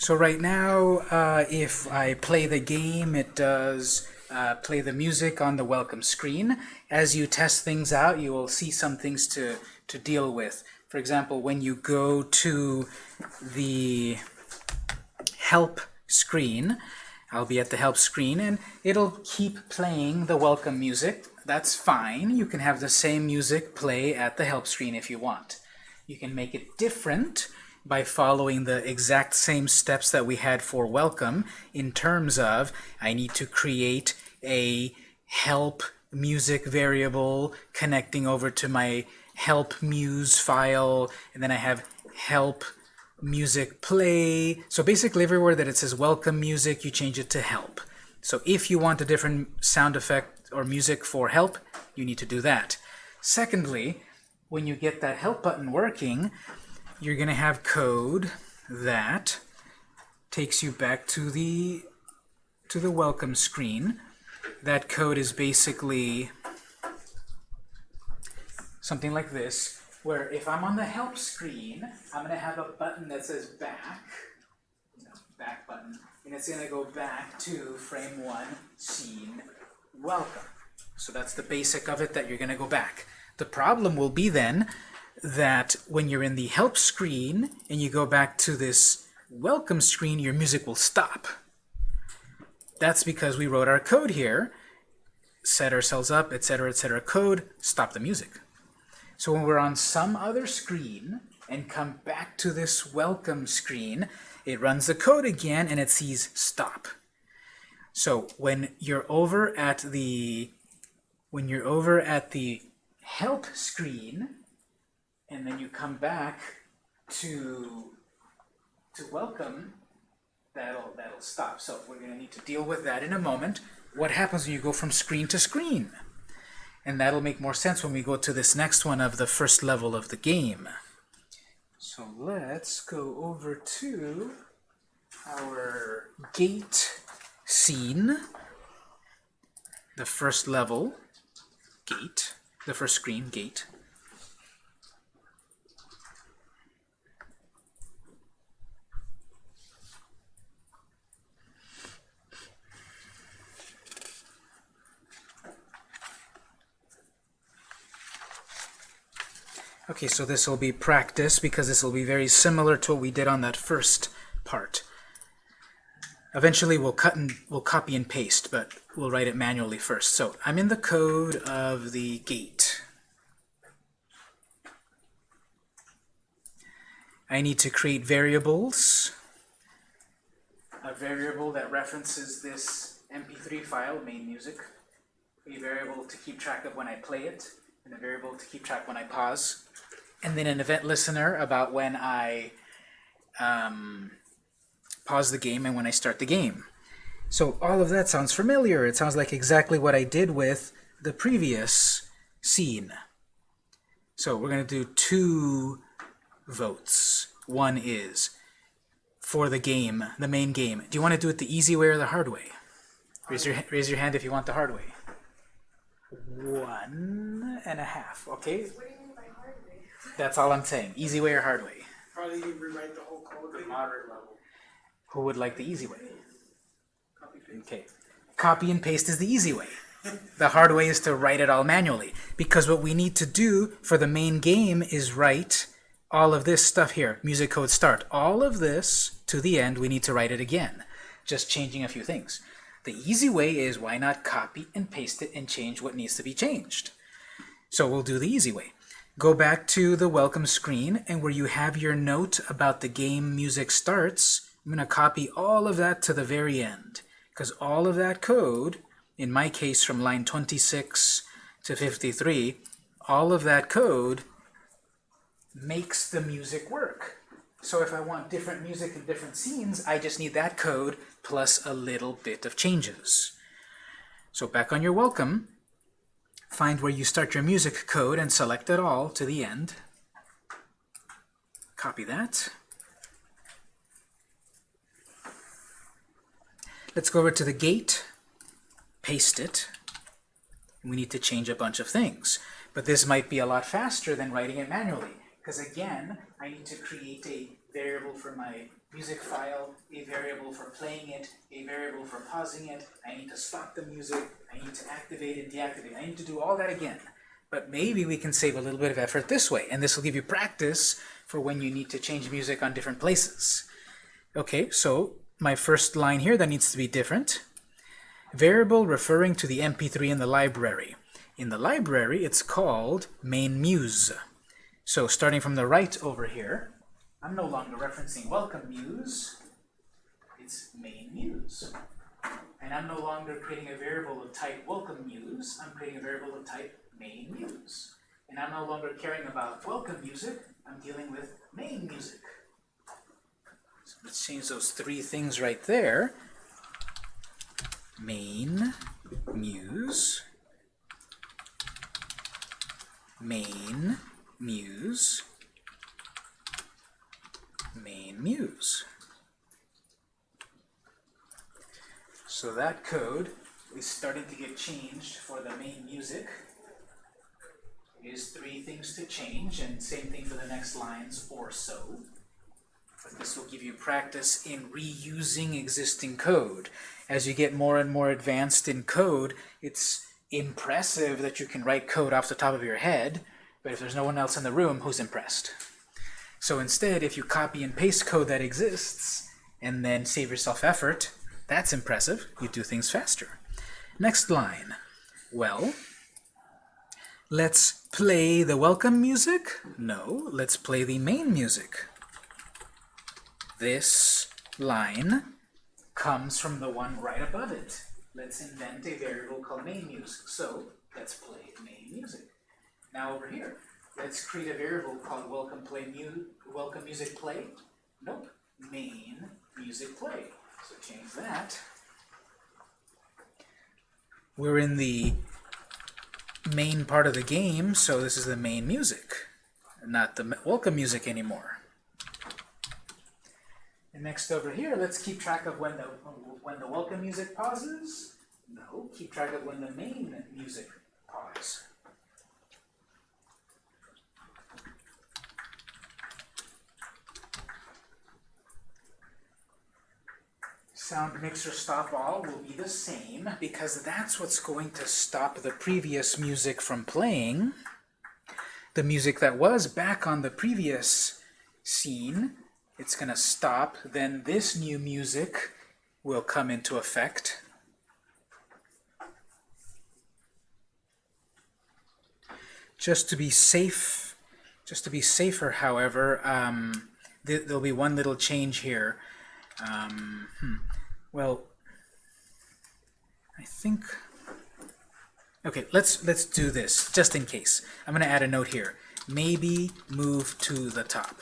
So right now, uh, if I play the game, it does uh, play the music on the welcome screen. As you test things out, you will see some things to, to deal with. For example, when you go to the help screen, I'll be at the help screen, and it'll keep playing the welcome music. That's fine. You can have the same music play at the help screen if you want. You can make it different by following the exact same steps that we had for welcome in terms of I need to create a help music variable connecting over to my help muse file and then I have help music play. So basically everywhere that it says welcome music you change it to help. So if you want a different sound effect or music for help you need to do that. Secondly when you get that help button working you're going to have code that takes you back to the to the welcome screen. That code is basically something like this, where if I'm on the help screen, I'm going to have a button that says back, back button, and it's going to go back to frame one, scene, welcome. So that's the basic of it that you're going to go back. The problem will be then that when you're in the help screen and you go back to this welcome screen, your music will stop. That's because we wrote our code here, set ourselves up, etc., etc. code, stop the music. So when we're on some other screen and come back to this welcome screen, it runs the code again and it sees stop. So when you're over at the when you're over at the help screen, and then you come back to to welcome, that'll that'll stop. So we're going to need to deal with that in a moment. What happens when you go from screen to screen? And that'll make more sense when we go to this next one of the first level of the game. So let's go over to our gate scene, the first level, gate, the first screen, gate. Okay, so this will be practice because this will be very similar to what we did on that first part. Eventually we'll cut and we'll copy and paste, but we'll write it manually first. So I'm in the code of the gate. I need to create variables. A variable that references this MP3 file, main music. A variable to keep track of when I play it, and a variable to keep track when I pause and then an event listener about when I um, pause the game and when I start the game. So all of that sounds familiar. It sounds like exactly what I did with the previous scene. So we're going to do two votes. One is for the game, the main game. Do you want to do it the easy way or the hard way? Raise your, raise your hand if you want the hard way. One and a half, okay? That's all I'm saying. Easy way or hard way? Probably rewrite the whole code. The moderate level. Who would like the easy way? Copy paste. Okay. Copy and paste is the easy way. the hard way is to write it all manually. Because what we need to do for the main game is write all of this stuff here. Music code start. All of this to the end, we need to write it again. Just changing a few things. The easy way is why not copy and paste it and change what needs to be changed. So we'll do the easy way. Go back to the welcome screen, and where you have your note about the game music starts, I'm going to copy all of that to the very end. Because all of that code, in my case from line 26 to 53, all of that code makes the music work. So if I want different music in different scenes, I just need that code plus a little bit of changes. So back on your welcome, Find where you start your music code and select it all to the end. Copy that. Let's go over to the gate, paste it. We need to change a bunch of things. But this might be a lot faster than writing it manually, because again, I need to create a variable for my music file, a variable for playing it, a variable for pausing it, I need to stop the music, I need to activate and deactivate, I need to do all that again. But maybe we can save a little bit of effort this way, and this will give you practice for when you need to change music on different places. Okay, so my first line here, that needs to be different. Variable referring to the MP3 in the library. In the library, it's called main muse. So starting from the right over here, I'm no longer referencing welcome muse, it's main muse. And I'm no longer creating a variable of type welcome muse, I'm creating a variable of type main muse. And I'm no longer caring about welcome music, I'm dealing with main music. So let's change those three things right there. Main, muse, main, muse, main muse. So that code is starting to get changed for the main music. Is three things to change, and same thing for the next lines or so. But this will give you practice in reusing existing code. As you get more and more advanced in code, it's impressive that you can write code off the top of your head, but if there's no one else in the room, who's impressed? So instead, if you copy and paste code that exists, and then save yourself effort, that's impressive. You do things faster. Next line. Well, let's play the welcome music? No, let's play the main music. This line comes from the one right above it. Let's invent a variable called main music. So let's play main music. Now over here, let's create a variable called welcome play mu welcome music play. Nope, main music play. So change that. We're in the main part of the game, so this is the main music, not the welcome music anymore. And next over here, let's keep track of when the when the welcome music pauses. No, keep track of when the main music pauses. Sound mixer stop all will be the same because that's what's going to stop the previous music from playing. The music that was back on the previous scene, it's going to stop. Then this new music will come into effect. Just to be safe, just to be safer, however, um, th there'll be one little change here. Um, hmm. Well, I think. Okay, let's let's do this just in case. I'm going to add a note here. Maybe move to the top.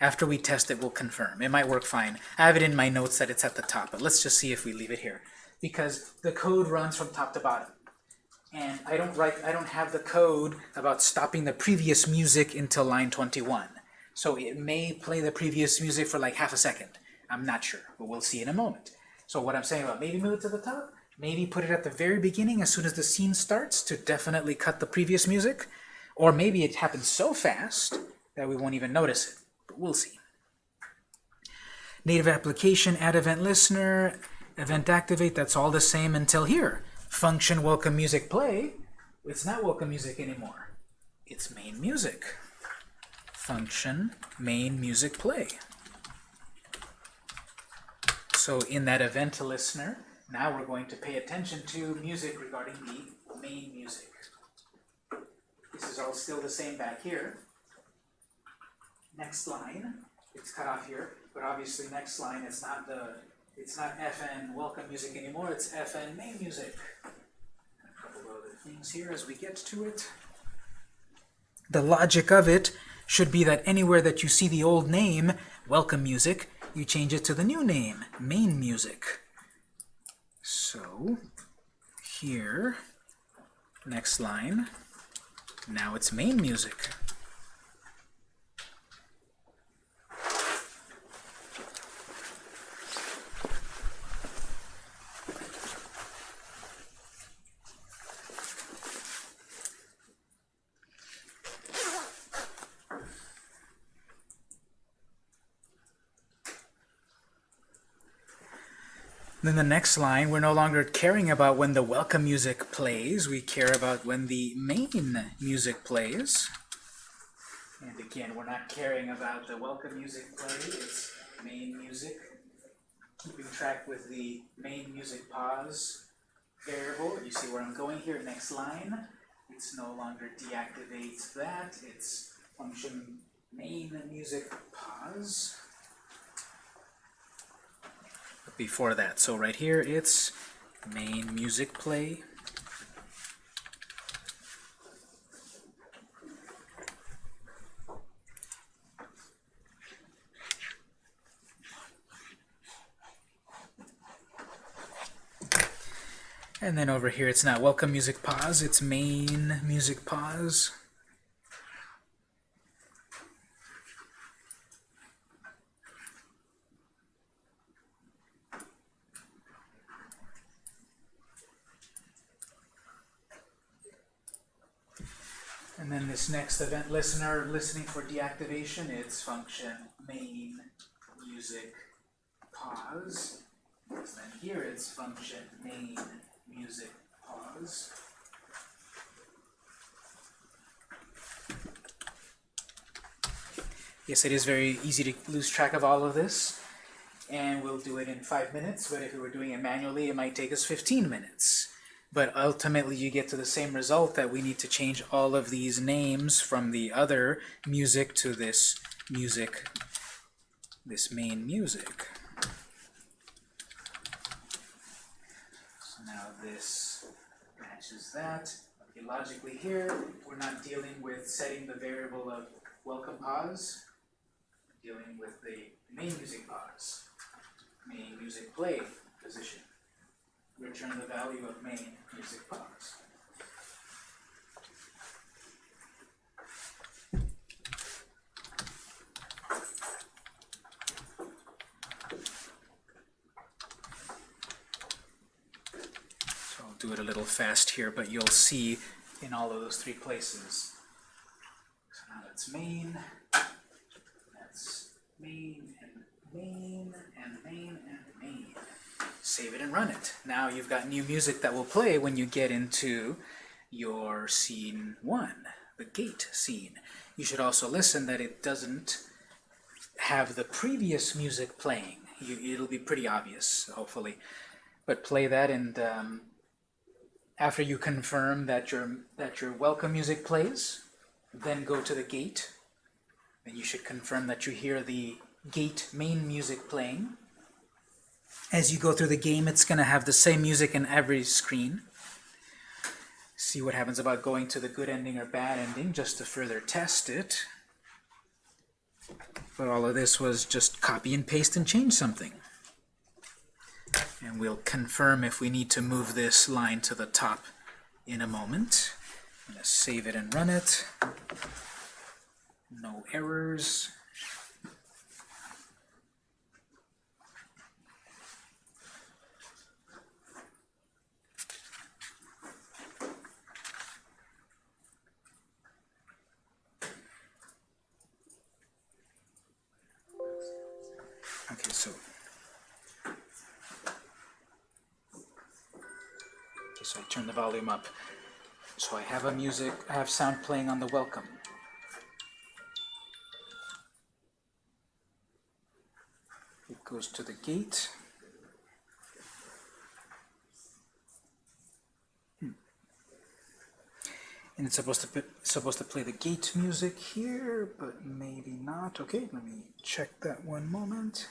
After we test it, we'll confirm. It might work fine. I have it in my notes that it's at the top, but let's just see if we leave it here. Because the code runs from top to bottom. And I don't write I don't have the code about stopping the previous music until line 21. So it may play the previous music for like half a second. I'm not sure, but we'll see in a moment. So what I'm saying about maybe move it to the top, maybe put it at the very beginning as soon as the scene starts to definitely cut the previous music, or maybe it happens so fast that we won't even notice it, but we'll see. Native application, add event listener, event activate, that's all the same until here. Function welcome music play, it's not welcome music anymore. It's main music. Function main music play. So in that event listener, now we're going to pay attention to music regarding the main music. This is all still the same back here. Next line, it's cut off here, but obviously next line it's not the it's not FN welcome music anymore, it's FN main music. A couple of other things here as we get to it. The logic of it should be that anywhere that you see the old name, welcome music, you change it to the new name, main music. So here, next line, now it's main music. Then the next line, we're no longer caring about when the welcome music plays, we care about when the main music plays. And again, we're not caring about the welcome music play, it's main music. Keeping track with the main music pause variable. You see where I'm going here, next line. It's no longer deactivates that, it's function main music pause. Before that, so right here it's main music play. And then over here, it's not welcome music pause, it's main music pause. And then next event listener listening for deactivation, it's function main music pause. And then here it's function main music pause. Yes, it is very easy to lose track of all of this, and we'll do it in five minutes, but if we were doing it manually, it might take us 15 minutes. But ultimately, you get to the same result that we need to change all of these names from the other music to this music, this main music. So now this matches that. Okay, logically here, we're not dealing with setting the variable of welcome pause. We're dealing with the main music pause, main music play position. Return the value of main music pause. So I'll do it a little fast here, but you'll see in all of those three places. So now that's main, that's main, and main, and main. Save it and run it. Now you've got new music that will play when you get into your scene one, the gate scene. You should also listen that it doesn't have the previous music playing. You, it'll be pretty obvious, hopefully. But play that and um, after you confirm that your that your welcome music plays, then go to the gate. Then you should confirm that you hear the gate main music playing. As you go through the game, it's going to have the same music in every screen. See what happens about going to the good ending or bad ending, just to further test it. But all of this was just copy and paste and change something. And we'll confirm if we need to move this line to the top in a moment. I'm going to save it and run it. No errors. So I turn the volume up. So I have a music, I have sound playing on the welcome. It goes to the gate. Hmm. And it's supposed to put, supposed to play the gate music here, but maybe not. Okay, let me check that one moment.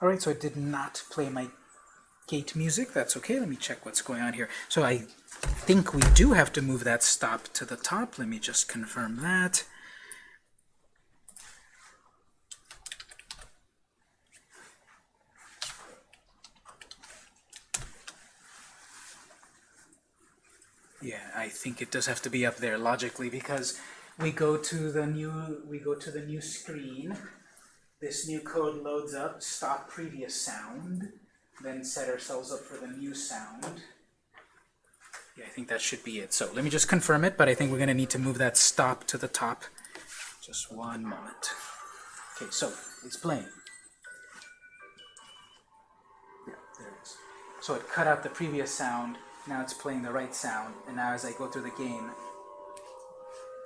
All right, so I did not play my gate music. That's okay. Let me check what's going on here. So I think we do have to move that stop to the top. Let me just confirm that. Yeah, I think it does have to be up there logically because we go to the new we go to the new screen this new code loads up stop previous sound, then set ourselves up for the new sound. Yeah, I think that should be it. So let me just confirm it, but I think we're going to need to move that stop to the top. Just one moment. Okay, so it's playing. Yeah, there it is. So it cut out the previous sound, now it's playing the right sound, and now as I go through the game,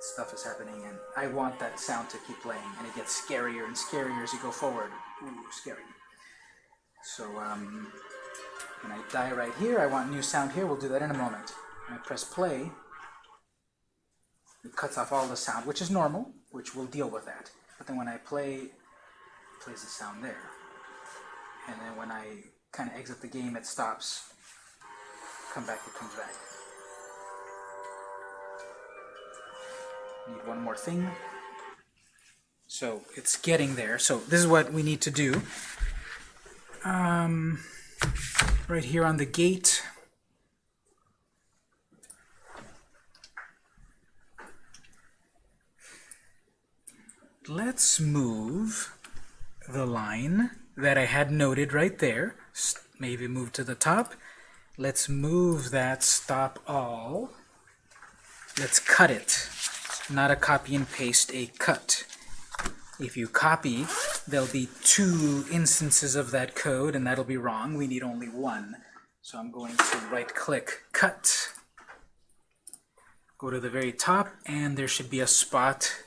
stuff is happening, and I want that sound to keep playing, and it gets scarier and scarier as you go forward. Ooh, scary. So, um, when I die right here, I want new sound here, we'll do that in a moment. When I press play, it cuts off all the sound, which is normal, which we'll deal with that. But then when I play, it plays the sound there. And then when I kind of exit the game, it stops. Come back, it comes back. Need one more thing. So it's getting there. So this is what we need to do. Um, right here on the gate. Let's move the line that I had noted right there. Maybe move to the top. Let's move that stop all. Let's cut it. Not a copy and paste, a cut. If you copy, there'll be two instances of that code, and that'll be wrong. We need only one. So I'm going to right-click, cut. Go to the very top, and there should be a spot,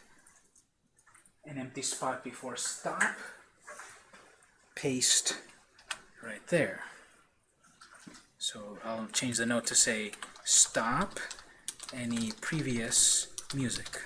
an empty spot before stop. Paste right there. So I'll change the note to say stop any previous music.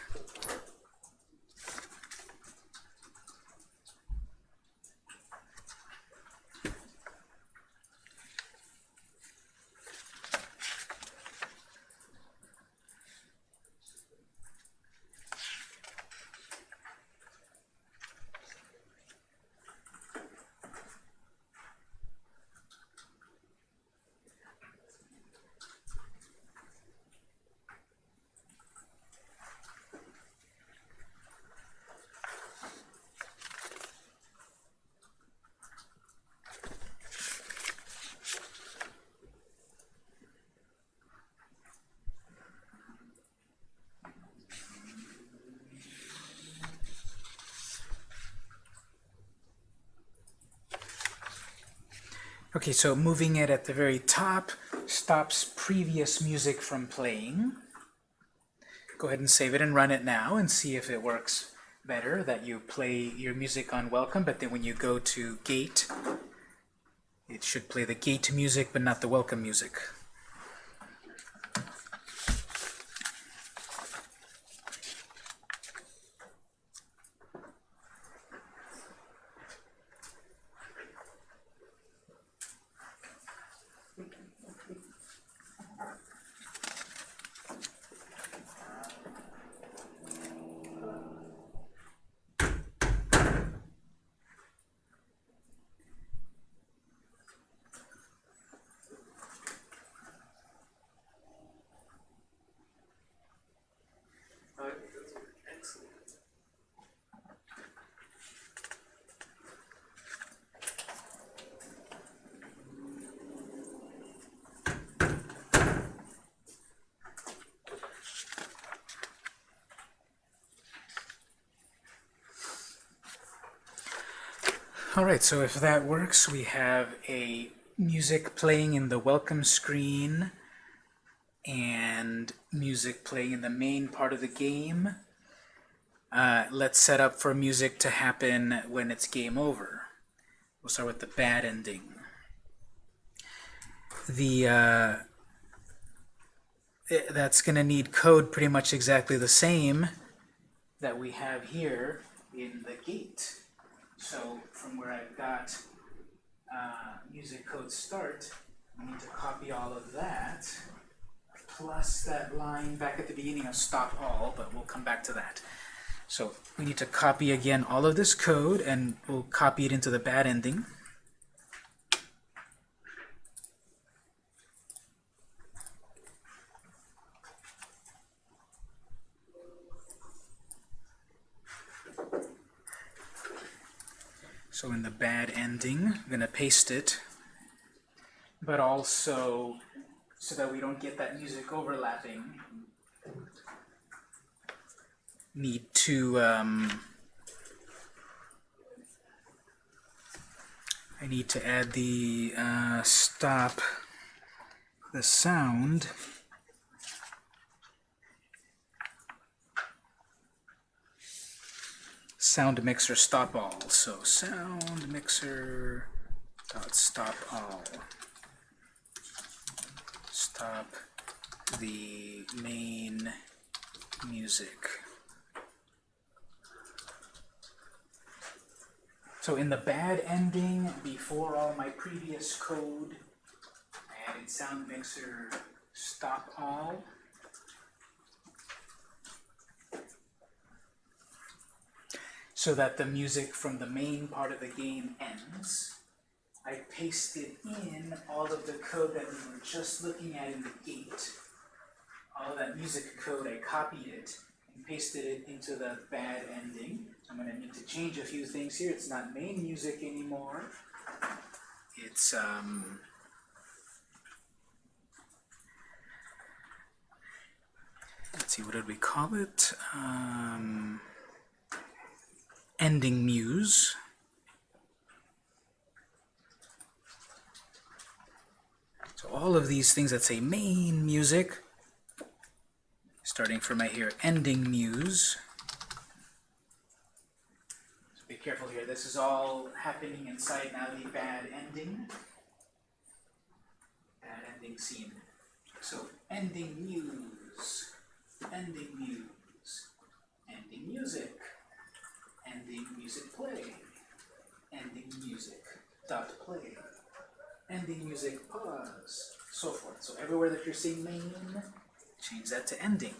Okay, so moving it at the very top stops previous music from playing. Go ahead and save it and run it now and see if it works better that you play your music on welcome, but then when you go to gate, it should play the gate music but not the welcome music. Alright, so if that works, we have a music playing in the welcome screen and music playing in the main part of the game. Uh, let's set up for music to happen when it's game over. We'll start with the bad ending. The uh, i- that's going to need code pretty much exactly the same that we have here in the gate. So from where I've got uh, music code start, I need to copy all of that plus that line back at the beginning of stop all, but we'll come back to that. So we need to copy again all of this code and we'll copy it into the bad ending. So in the bad ending, I'm going to paste it, but also so that we don't get that music overlapping, need to, um, I need to add the uh, stop the sound sound mixer stop all. So sound mixer dot stop all. Stop the main music. So in the bad ending, before all my previous code, I added sound mixer stop all. So that the music from the main part of the game ends. I pasted in all of the code that we were just looking at in the gate. All that music code, I copied it and pasted it into the bad ending. I'm gonna need to change a few things here. It's not main music anymore. It's, um, let's see, what did we call it? Um, ending muse. So all of these things that say main music, starting from right here, ending muse. So be careful here. This is all happening inside now the bad ending. Bad ending scene. So ending muse, ending muse, ending music, ending music play, ending music dot play, ending music pause, so forth. So everywhere that you're seeing main, change that to ending.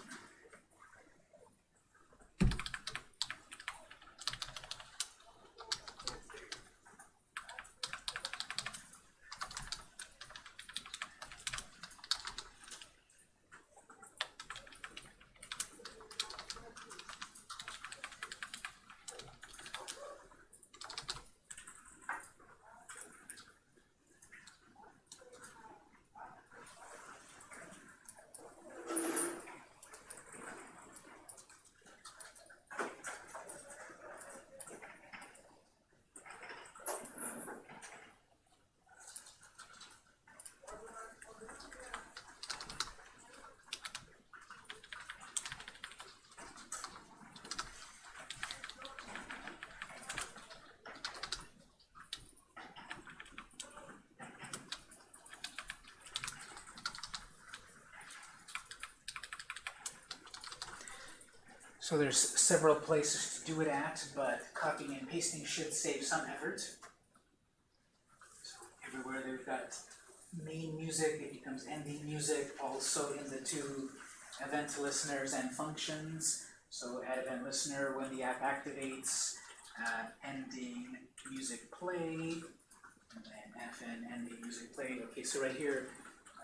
So there's several places to do it at, but copying and pasting should save some effort. So everywhere they've got main music, it becomes ending music, also in the two event listeners and functions. So add event listener when the app activates, uh, ending music play, and then fn ending music play. Okay, so right here,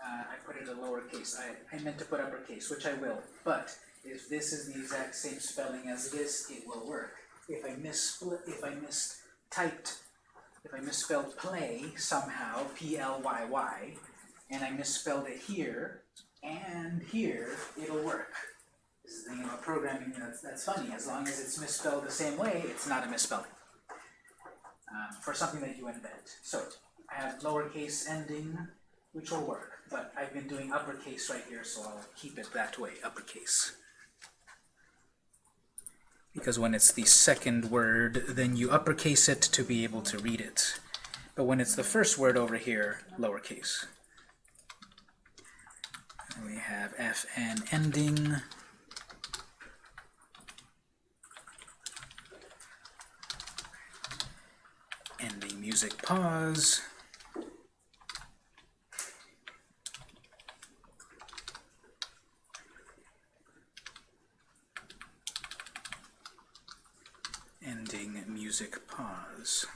uh, I put it in lowercase. I, I meant to put uppercase, which I will, but if this is the exact same spelling as this, it will work. If I missplit, if I mistyped, if I misspelled play somehow, P-L-Y-Y, and I misspelled it here and here, it'll work. This is the thing about programming that's, that's funny. As long as it's misspelled the same way, it's not a misspelling. Um, for something that you invent. So I have lowercase ending, which will work, but I've been doing uppercase right here, so I'll keep it that way, uppercase because when it's the second word, then you uppercase it to be able to read it. But when it's the first word over here, lowercase. And we have fn ending. Ending music pause. ending music pause.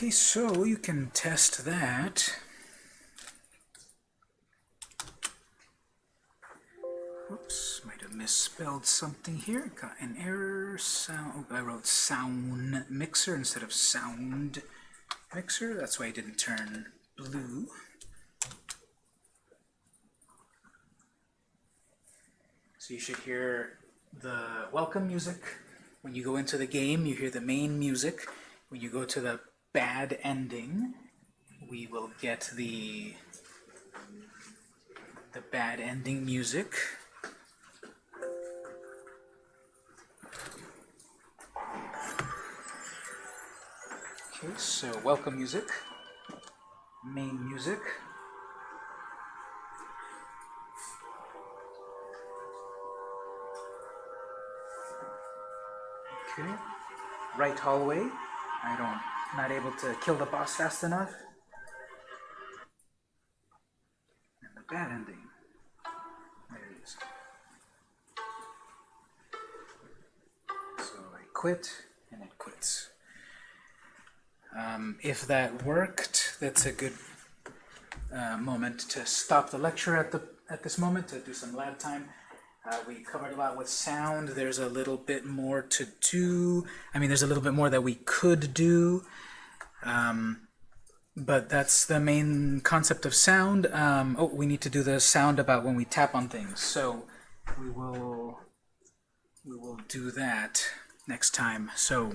Okay, so you can test that. Whoops, might have misspelled something here. Got an error. Sound. oh, I wrote sound mixer instead of sound mixer. That's why it didn't turn blue. So you should hear the welcome music. When you go into the game, you hear the main music. When you go to the bad ending, we will get the the bad ending music. Okay, so welcome music, main music. Okay, right hallway. I don't, not able to kill the boss fast enough. And the bad ending. There it is. So I quit, and it quits. Um, if that worked, that's a good uh, moment to stop the lecture at the at this moment to do some lab time. Uh, we covered a lot with sound. There's a little bit more to do. I mean, there's a little bit more that we could do. Um, but that's the main concept of sound. Um, oh, we need to do the sound about when we tap on things. So we will we will do that next time. So